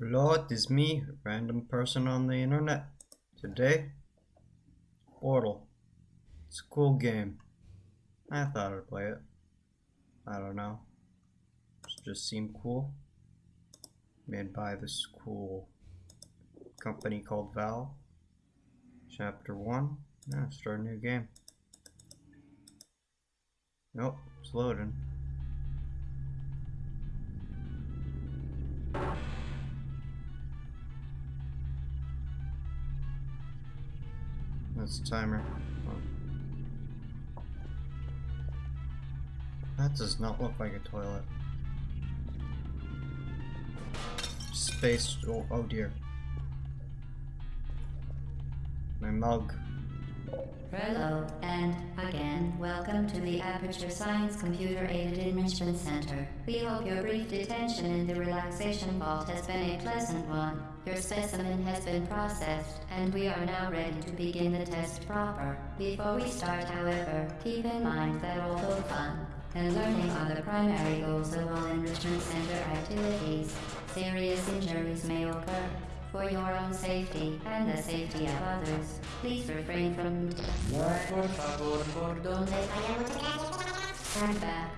Hello, it is me, random person on the internet. Today, Portal. It's a cool game. I thought I'd play it. I don't know. It just seemed cool. Made by this cool company called Valve. Chapter 1. Now Yeah, start a new game. Nope, it's loading. That's the timer. Oh. That does not look like a toilet. Space. Oh, oh dear. My mug. Hello, and again, welcome to the Aperture Science Computer Aided Enrichment Center. We hope your brief detention in the relaxation vault has been a pleasant one. Your specimen has been processed, and we are now ready to begin the test proper. Before we start, however, keep in mind that although fun and learning are the primary goals of all Enrichment Center activities, serious injuries may occur. For your own safety and the safety of others, please refrain from... Por favor, por donde Stand back.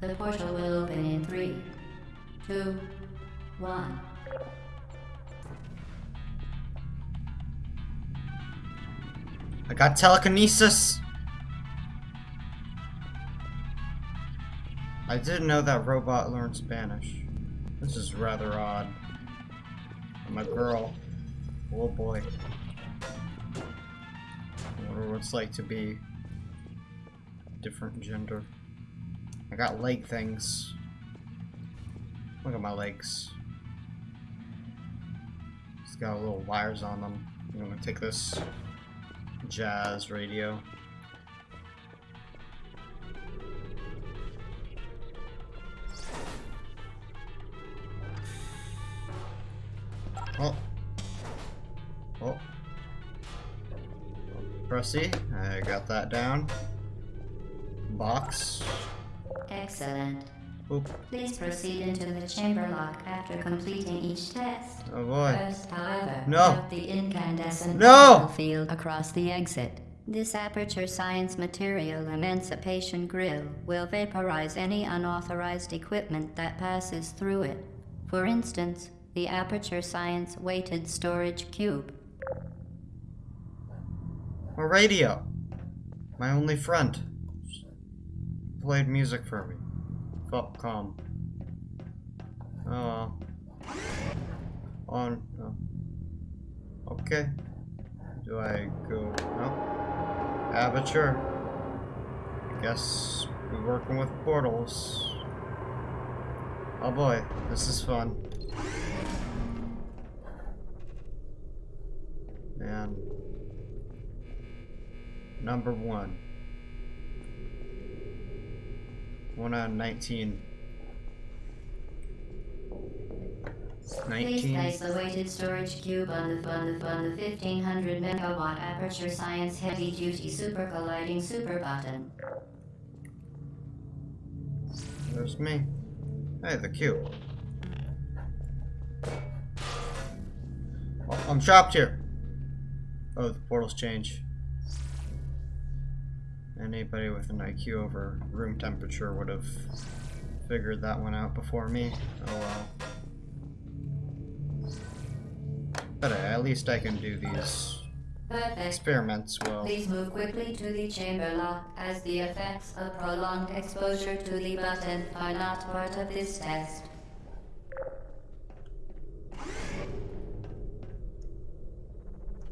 The portal will open in three, two, one. I got telekinesis! I didn't know that robot learned Spanish. This is rather odd. I'm a girl. Oh boy. I wonder what it's like to be different gender. I got leg things. Look at my legs. It's got little wires on them. I'm gonna take this jazz radio. Pressy, I got that down. Box. Excellent. Oop. Please proceed into the chamber lock after completing each test. Oh boy. First, however, No. the incandescent No. field across the exit. This Aperture Science Material Emancipation Grill will vaporize any unauthorized equipment that passes through it. For instance, the Aperture Science Weighted Storage Cube. A radio. My only friend. Played music for me. Felt calm. Oh. On. Oh. Okay. Do I go? No. Aperture. Guess we're working with portals. Oh boy, this is fun. And number one. One out of 19. Please 19. place the weighted storage cube on the, on the, on the 1500 megawatt Aperture Science Heavy Duty Super Colliding Super Button. There's me. Hey, the cube. Oh, I'm trapped here. Oh, the portals change. Anybody with an IQ over room temperature would have figured that one out before me. Oh well. But uh, at least I can do these Perfect. experiments well. Please move quickly to the chamber lock as the effects of prolonged exposure to the button are not part of this test.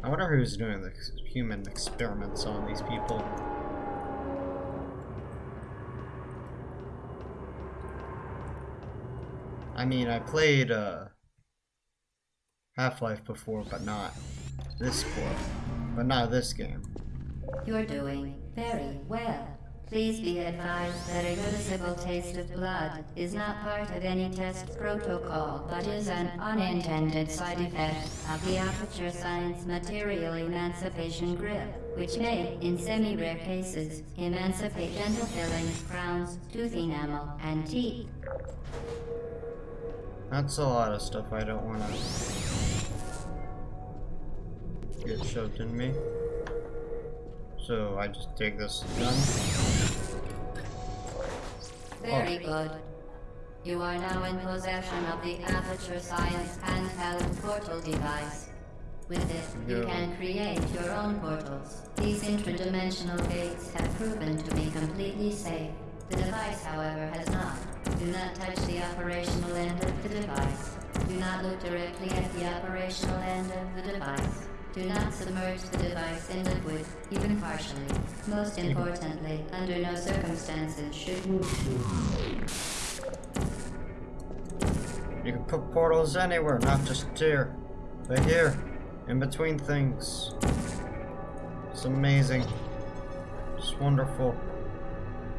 I wonder who's doing the human experiments on these people. I mean, I played uh, Half-Life before, but not this sport. But not this game. You're doing very well. Please be advised that a noticeable taste of blood is not part of any test protocol, but is an unintended side effect of the Aperture Science Material Emancipation Grill, which may, in semi-rare cases, emancipate dental fillings, crowns, tooth enamel, and teeth. That's a lot of stuff I don't want to get shoved in me. So I just take this gun. Very good. You are now in possession of the Aperture Science handheld portal device. With it, you can create your own portals. These intradimensional gates have proven to be completely safe. The device, however, has not. Do not touch the operational end of the device. Do not look directly at the operational end of the device. Do not submerge the device in liquid, even partially. Most importantly, under no circumstances should You can put portals anywhere, not just here. But here, in between things. It's amazing. It's wonderful.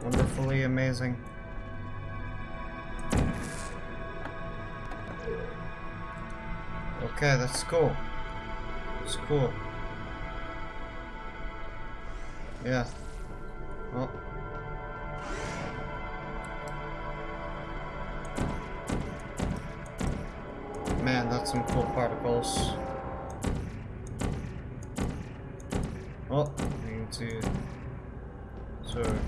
Wonderfully amazing. Okay, that's cool. It's cool. Yeah. Well. Man, that's some cool particles. Oh, I need to sort of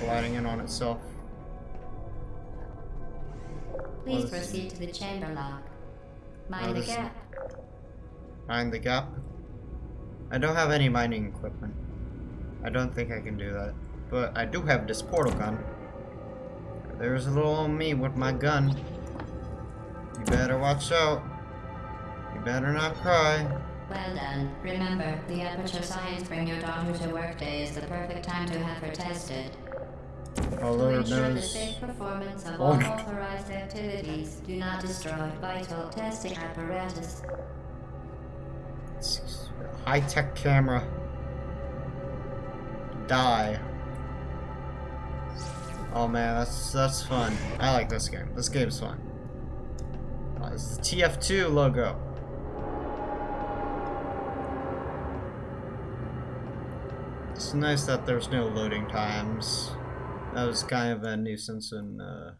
colliding in on itself. Please proceed to the chamber lock. Mind the gap. Mine the gap. I don't have any mining equipment. I don't think I can do that. But I do have this portal gun. There's a little old me with my gun. You better watch out. You better not cry. Well done. Remember, the Aperture Science Bring Your Daughter to Work Day is the perfect time to have her tested. Oh To ensure the safe performance of Oh, all authorized activities, do not destroy vital testing apparatus. High tech camera. Die. Oh man, that's that's fun. I like this game. This game's fun. Uh, it's the TF2 logo. It's nice that there's no loading times. That was kind of a nuisance in uh,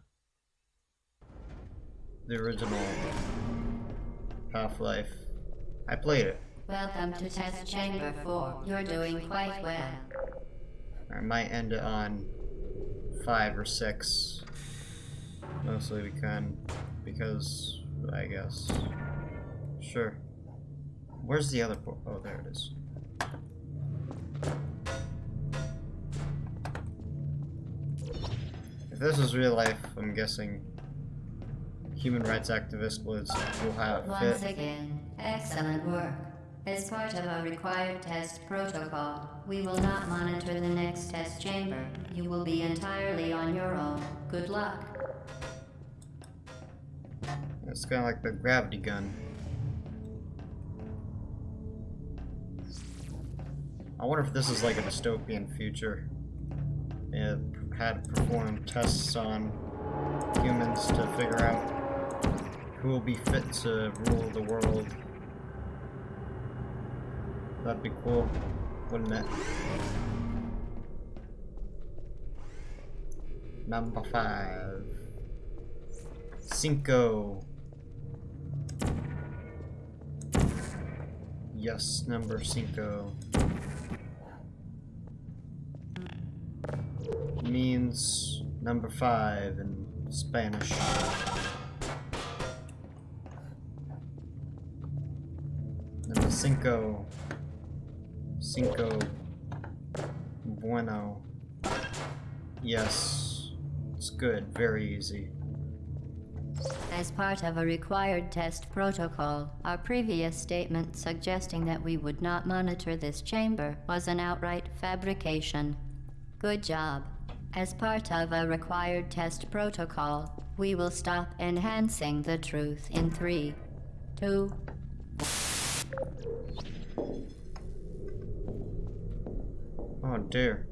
the original Half-Life. I played it. Welcome to Test Chamber 4. You're doing quite well. I might end it on five or six. Mostly we can because I guess. Sure. Where's the other port? Oh, there it is. This was real life, I'm guessing human rights activists would will have Once fit. again, excellent work. As part of our required test protocol, we will not monitor the next test chamber. You will be entirely on your own. Good luck. It's kind of like the gravity gun. I wonder if this is like a dystopian future. It had to perform tests on humans to figure out who will be fit to rule the world. That'd be cool, wouldn't it? Number five. Cinco. Yes, number cinco. Means number five in Spanish. Number cinco. Cinco. Bueno. Yes. It's good. Very easy. As part of a required test protocol, our previous statement suggesting that we would not monitor this chamber was an outright fabrication. Good job. As part of a required test protocol, we will stop enhancing the truth in three, two, Oh dear.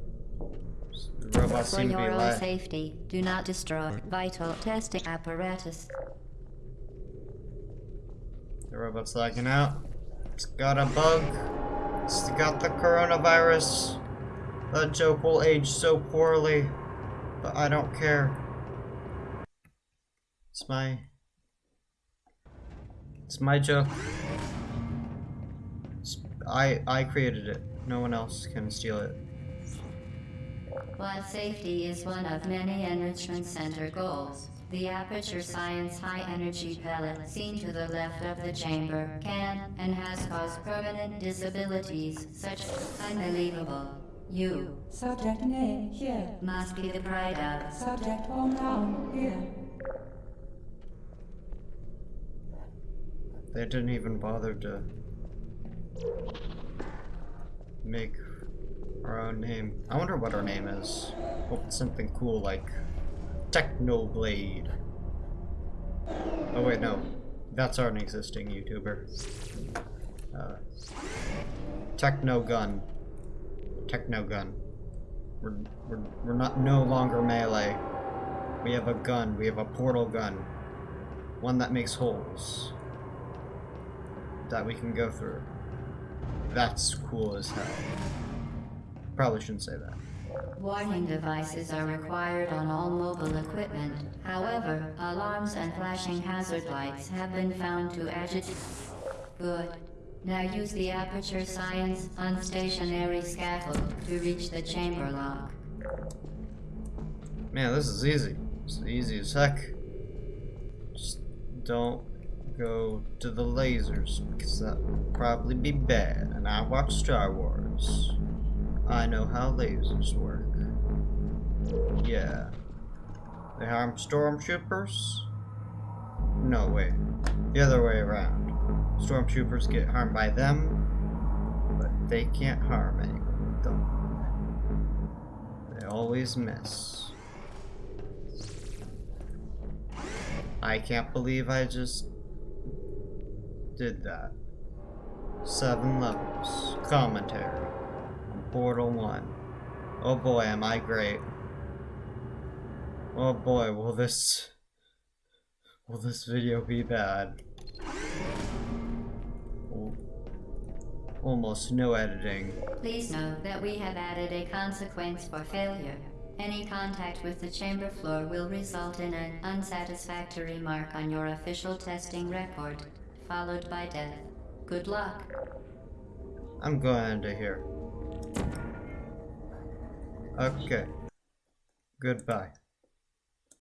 The robots For seem to be your own safety, do not destroy vital testing apparatus. The robot's lagging out. It's got a bug. It's got the coronavirus. That joke will age so poorly. But I don't care. It's my It's my joke. It's, I I created it. No one else can steal it. While safety is one of many Enrichment Center goals, the Aperture Science High Energy Pellet seen to the left of the chamber can and has caused permanent disabilities such as unbelievable. You Subject name here. must be the pride of. Subject hometown here. They didn't even bother to make our own name. I wonder what our name is. Hope it's something cool like Technoblade. Oh wait, no. That's our existing YouTuber. Uh, Techno Gun. Techno Gun. We're, we're, we're not no longer melee. We have a gun. We have a portal gun. One that makes holes that we can go through. That's cool as hell. Probably shouldn't say that. Warning devices are required on all mobile equipment. However, alarms and flashing hazard lights have been found to agitate. Good. Now use the Aperture Science unstationary scaffold to reach the chamber lock. Man, this is easy. It's easy as heck. Just don't go to the lasers because that would probably be bad. And I watch Star Wars. I know how lasers work. Yeah. They harm stormtroopers? No way. The other way around. Stormtroopers get harmed by them, but they can't harm anyone with them. They always miss. I can't believe I just did that. Seven levels. Commentary. Portal 1. Oh boy, am I great. Oh boy, will this... Will this video be bad? Almost no editing. Please note that we have added a consequence for failure. Any contact with the chamber floor will result in an unsatisfactory mark on your official testing record, followed by death. Good luck. I'm going to here. Okay. Goodbye.